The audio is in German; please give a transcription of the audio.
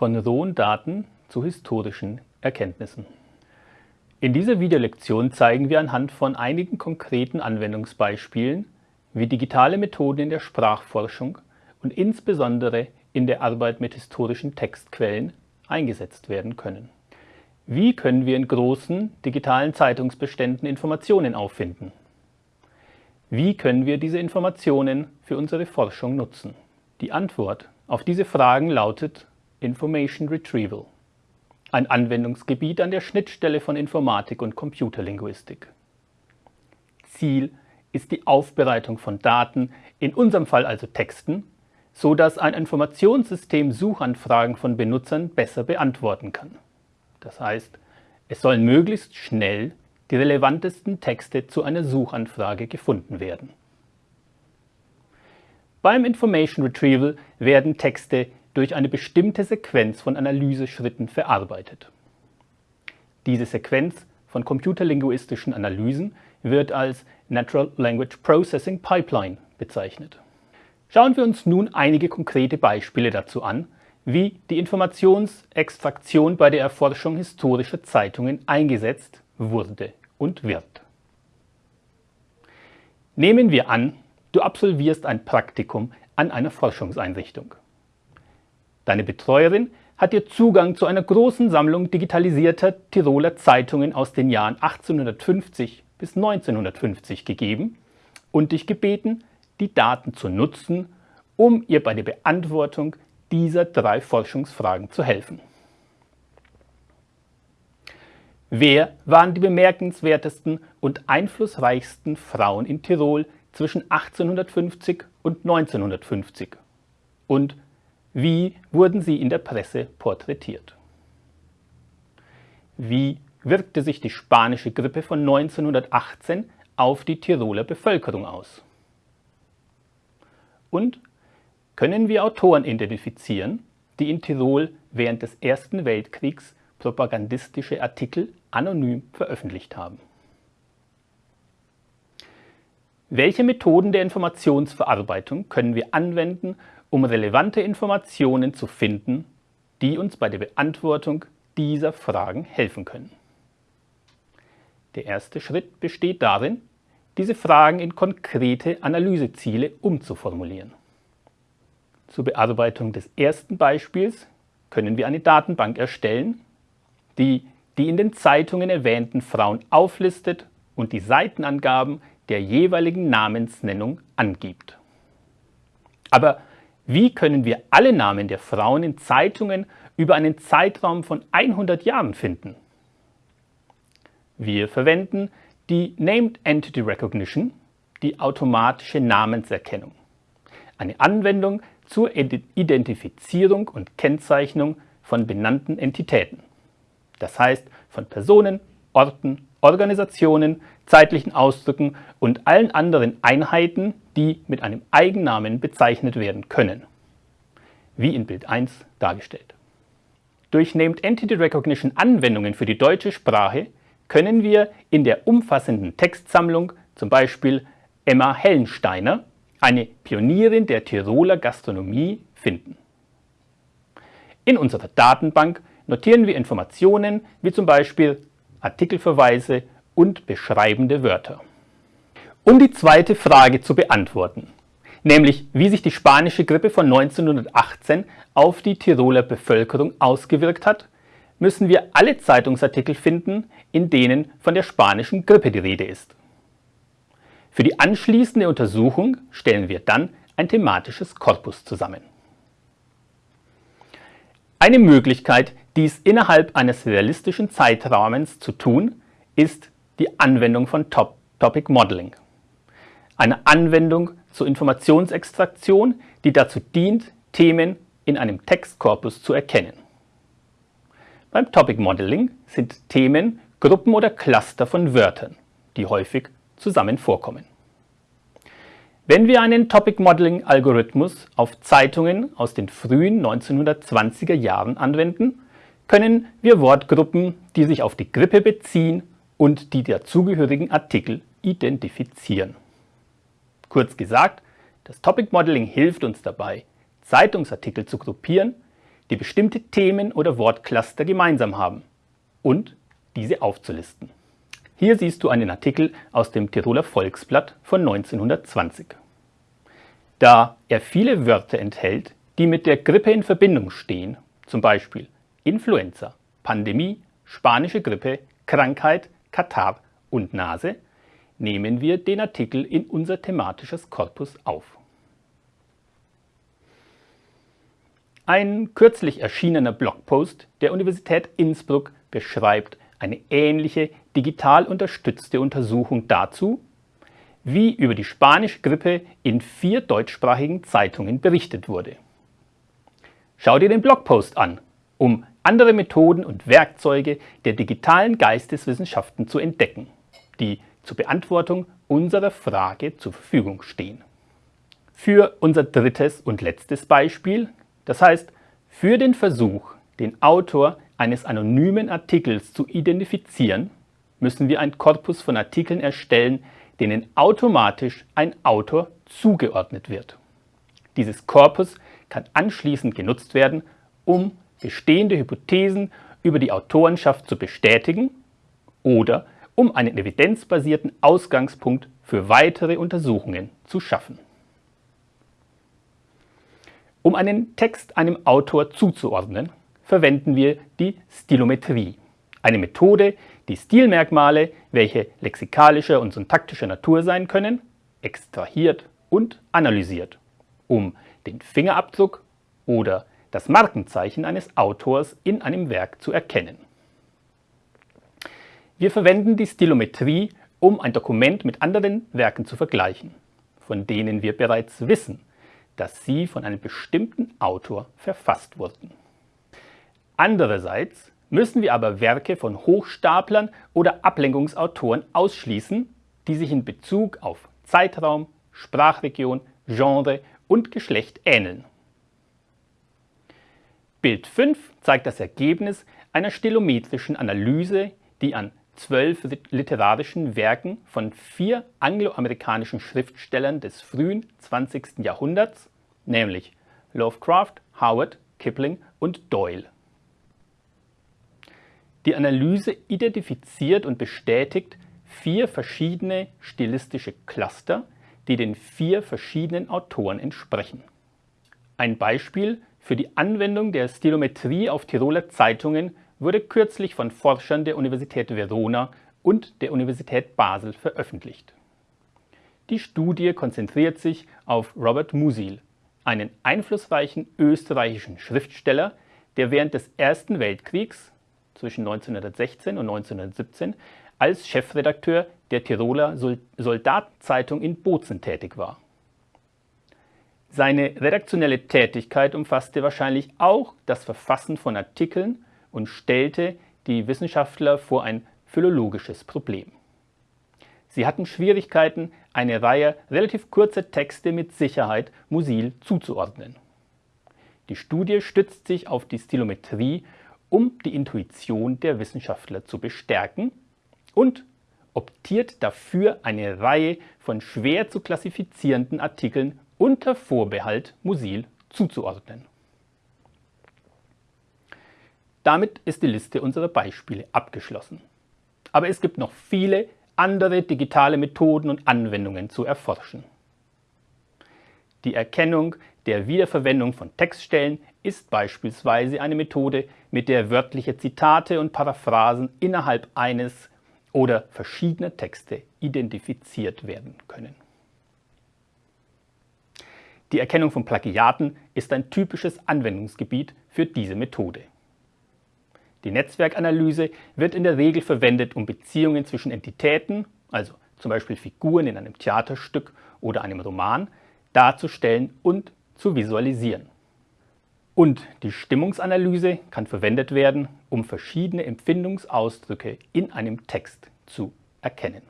von rohen Daten zu historischen Erkenntnissen. In dieser Videolektion zeigen wir anhand von einigen konkreten Anwendungsbeispielen, wie digitale Methoden in der Sprachforschung und insbesondere in der Arbeit mit historischen Textquellen eingesetzt werden können. Wie können wir in großen digitalen Zeitungsbeständen Informationen auffinden? Wie können wir diese Informationen für unsere Forschung nutzen? Die Antwort auf diese Fragen lautet Information Retrieval, ein Anwendungsgebiet an der Schnittstelle von Informatik und Computerlinguistik. Ziel ist die Aufbereitung von Daten, in unserem Fall also Texten, so dass ein Informationssystem Suchanfragen von Benutzern besser beantworten kann. Das heißt, es sollen möglichst schnell die relevantesten Texte zu einer Suchanfrage gefunden werden. Beim Information Retrieval werden Texte durch eine bestimmte Sequenz von Analyseschritten verarbeitet. Diese Sequenz von computerlinguistischen Analysen wird als Natural Language Processing Pipeline bezeichnet. Schauen wir uns nun einige konkrete Beispiele dazu an, wie die Informationsextraktion bei der Erforschung historischer Zeitungen eingesetzt wurde und wird. Nehmen wir an, du absolvierst ein Praktikum an einer Forschungseinrichtung. Deine Betreuerin hat dir Zugang zu einer großen Sammlung digitalisierter Tiroler Zeitungen aus den Jahren 1850 bis 1950 gegeben und dich gebeten, die Daten zu nutzen, um ihr bei der Beantwortung dieser drei Forschungsfragen zu helfen. Wer waren die bemerkenswertesten und einflussreichsten Frauen in Tirol zwischen 1850 und 1950? Und wie wurden sie in der Presse porträtiert? Wie wirkte sich die spanische Grippe von 1918 auf die Tiroler Bevölkerung aus? Und können wir Autoren identifizieren, die in Tirol während des Ersten Weltkriegs propagandistische Artikel anonym veröffentlicht haben. Welche Methoden der Informationsverarbeitung können wir anwenden, um relevante Informationen zu finden, die uns bei der Beantwortung dieser Fragen helfen können? Der erste Schritt besteht darin, diese Fragen in konkrete Analyseziele umzuformulieren. Zur Bearbeitung des ersten Beispiels können wir eine Datenbank erstellen, die die in den Zeitungen erwähnten Frauen auflistet und die Seitenangaben der jeweiligen Namensnennung angibt. Aber wie können wir alle Namen der Frauen in Zeitungen über einen Zeitraum von 100 Jahren finden? Wir verwenden die Named Entity Recognition, die automatische Namenserkennung. Eine Anwendung, zur Identifizierung und Kennzeichnung von benannten Entitäten. Das heißt von Personen, Orten, Organisationen, zeitlichen Ausdrücken und allen anderen Einheiten, die mit einem Eigennamen bezeichnet werden können, wie in Bild 1 dargestellt. Durch Named Entity Recognition Anwendungen für die deutsche Sprache können wir in der umfassenden Textsammlung, zum Beispiel Emma Hellensteiner, eine Pionierin der Tiroler Gastronomie finden. In unserer Datenbank notieren wir Informationen wie zum Beispiel Artikelverweise und beschreibende Wörter. Um die zweite Frage zu beantworten, nämlich wie sich die spanische Grippe von 1918 auf die Tiroler Bevölkerung ausgewirkt hat, müssen wir alle Zeitungsartikel finden, in denen von der spanischen Grippe die Rede ist. Für die anschließende Untersuchung stellen wir dann ein thematisches Korpus zusammen. Eine Möglichkeit, dies innerhalb eines realistischen Zeitrahmens zu tun, ist die Anwendung von Top Topic Modeling. Eine Anwendung zur Informationsextraktion, die dazu dient, Themen in einem Textkorpus zu erkennen. Beim Topic Modeling sind Themen Gruppen oder Cluster von Wörtern, die häufig zusammen vorkommen. Wenn wir einen Topic Modeling Algorithmus auf Zeitungen aus den frühen 1920er Jahren anwenden, können wir Wortgruppen, die sich auf die Grippe beziehen und die dazugehörigen Artikel identifizieren. Kurz gesagt, das Topic Modeling hilft uns dabei, Zeitungsartikel zu gruppieren, die bestimmte Themen oder Wortcluster gemeinsam haben und diese aufzulisten. Hier siehst du einen Artikel aus dem Tiroler Volksblatt von 1920. Da er viele Wörter enthält, die mit der Grippe in Verbindung stehen, zum Beispiel Influenza, Pandemie, spanische Grippe, Krankheit, Katar und Nase, nehmen wir den Artikel in unser thematisches Korpus auf. Ein kürzlich erschienener Blogpost der Universität Innsbruck beschreibt eine ähnliche digital unterstützte Untersuchung dazu, wie über die spanische Grippe in vier deutschsprachigen Zeitungen berichtet wurde. Schau dir den Blogpost an, um andere Methoden und Werkzeuge der digitalen Geisteswissenschaften zu entdecken, die zur Beantwortung unserer Frage zur Verfügung stehen. Für unser drittes und letztes Beispiel, das heißt für den Versuch, den Autor eines anonymen Artikels zu identifizieren, müssen wir ein Korpus von Artikeln erstellen, denen automatisch ein Autor zugeordnet wird. Dieses Korpus kann anschließend genutzt werden, um bestehende Hypothesen über die Autorenschaft zu bestätigen oder um einen evidenzbasierten Ausgangspunkt für weitere Untersuchungen zu schaffen. Um einen Text einem Autor zuzuordnen, verwenden wir die Stilometrie, eine Methode, die Stilmerkmale, welche lexikalischer und syntaktischer Natur sein können, extrahiert und analysiert, um den Fingerabdruck oder das Markenzeichen eines Autors in einem Werk zu erkennen. Wir verwenden die Stilometrie, um ein Dokument mit anderen Werken zu vergleichen, von denen wir bereits wissen, dass sie von einem bestimmten Autor verfasst wurden. Andererseits müssen wir aber Werke von Hochstaplern oder Ablenkungsautoren ausschließen, die sich in Bezug auf Zeitraum, Sprachregion, Genre und Geschlecht ähneln. Bild 5 zeigt das Ergebnis einer stilometrischen Analyse, die an zwölf literarischen Werken von vier angloamerikanischen Schriftstellern des frühen 20. Jahrhunderts, nämlich Lovecraft, Howard, Kipling und Doyle die Analyse identifiziert und bestätigt vier verschiedene stilistische Cluster, die den vier verschiedenen Autoren entsprechen. Ein Beispiel für die Anwendung der Stilometrie auf Tiroler Zeitungen wurde kürzlich von Forschern der Universität Verona und der Universität Basel veröffentlicht. Die Studie konzentriert sich auf Robert Musil, einen einflussreichen österreichischen Schriftsteller, der während des Ersten Weltkriegs zwischen 1916 und 1917 als Chefredakteur der Tiroler Soldatenzeitung in Bozen tätig war. Seine redaktionelle Tätigkeit umfasste wahrscheinlich auch das Verfassen von Artikeln und stellte die Wissenschaftler vor ein philologisches Problem. Sie hatten Schwierigkeiten, eine Reihe relativ kurzer Texte mit Sicherheit Musil zuzuordnen. Die Studie stützt sich auf die Stilometrie um die Intuition der Wissenschaftler zu bestärken und optiert dafür eine Reihe von schwer zu klassifizierenden Artikeln unter Vorbehalt Musil zuzuordnen. Damit ist die Liste unserer Beispiele abgeschlossen. Aber es gibt noch viele andere digitale Methoden und Anwendungen zu erforschen. Die Erkennung der Wiederverwendung von Textstellen ist beispielsweise eine Methode, mit der wörtliche Zitate und Paraphrasen innerhalb eines oder verschiedener Texte identifiziert werden können. Die Erkennung von Plagiaten ist ein typisches Anwendungsgebiet für diese Methode. Die Netzwerkanalyse wird in der Regel verwendet, um Beziehungen zwischen Entitäten, also zum Beispiel Figuren in einem Theaterstück oder einem Roman, darzustellen und zu visualisieren. Und die Stimmungsanalyse kann verwendet werden, um verschiedene Empfindungsausdrücke in einem Text zu erkennen.